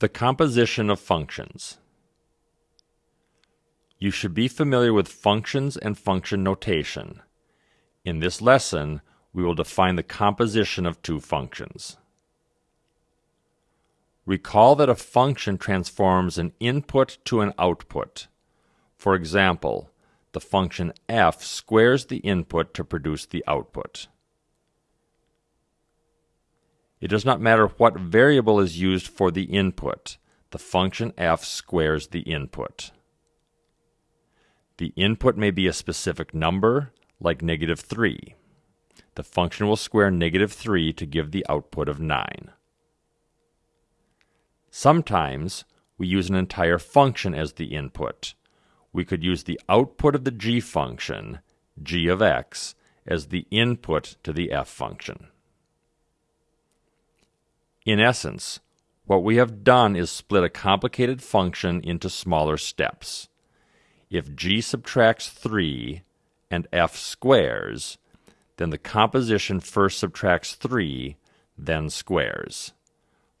The composition of functions. You should be familiar with functions and function notation. In this lesson, we will define the composition of two functions. Recall that a function transforms an input to an output. For example, the function f squares the input to produce the output. It does not matter what variable is used for the input. The function f squares the input. The input may be a specific number, like negative 3. The function will square negative 3 to give the output of 9. Sometimes we use an entire function as the input. We could use the output of the g function, g of x, as the input to the f function. In essence, what we have done is split a complicated function into smaller steps. If g subtracts 3 and f squares, then the composition first subtracts 3, then squares.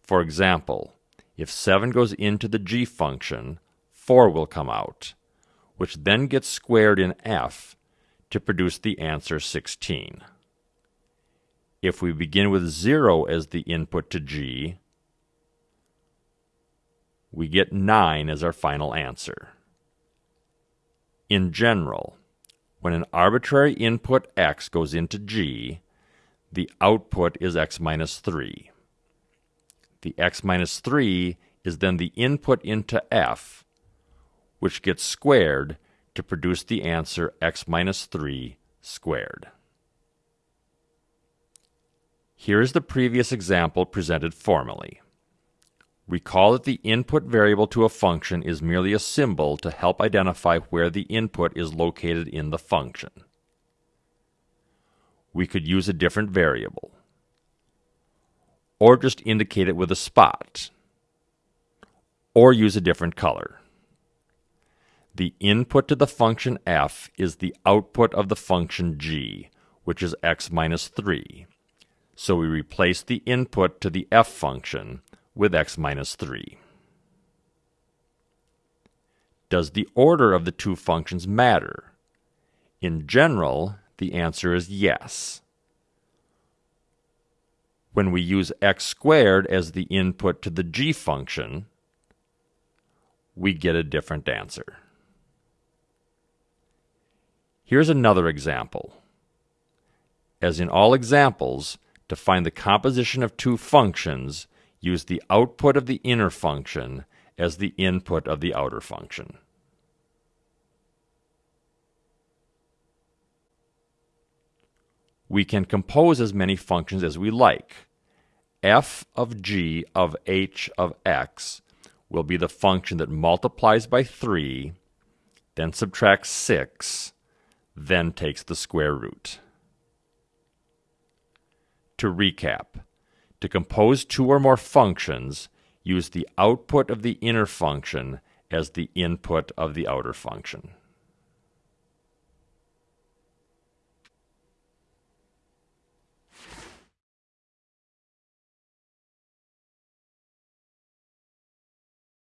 For example, if 7 goes into the g function, 4 will come out, which then gets squared in f to produce the answer 16. If we begin with 0 as the input to g, we get 9 as our final answer. In general, when an arbitrary input x goes into g, the output is x minus 3. The x minus 3 is then the input into f, which gets squared to produce the answer x minus 3 squared. Here is the previous example presented formally. Recall that the input variable to a function is merely a symbol to help identify where the input is located in the function. We could use a different variable, or just indicate it with a spot, or use a different color. The input to the function f is the output of the function g, which is x minus 3 so we replace the input to the f function with x minus 3. Does the order of the two functions matter? In general, the answer is yes. When we use x squared as the input to the g function, we get a different answer. Here's another example. As in all examples, to find the composition of two functions, use the output of the inner function as the input of the outer function. We can compose as many functions as we like. f of g of h of x will be the function that multiplies by 3, then subtracts 6, then takes the square root. To recap, to compose two or more functions, use the output of the inner function as the input of the outer function.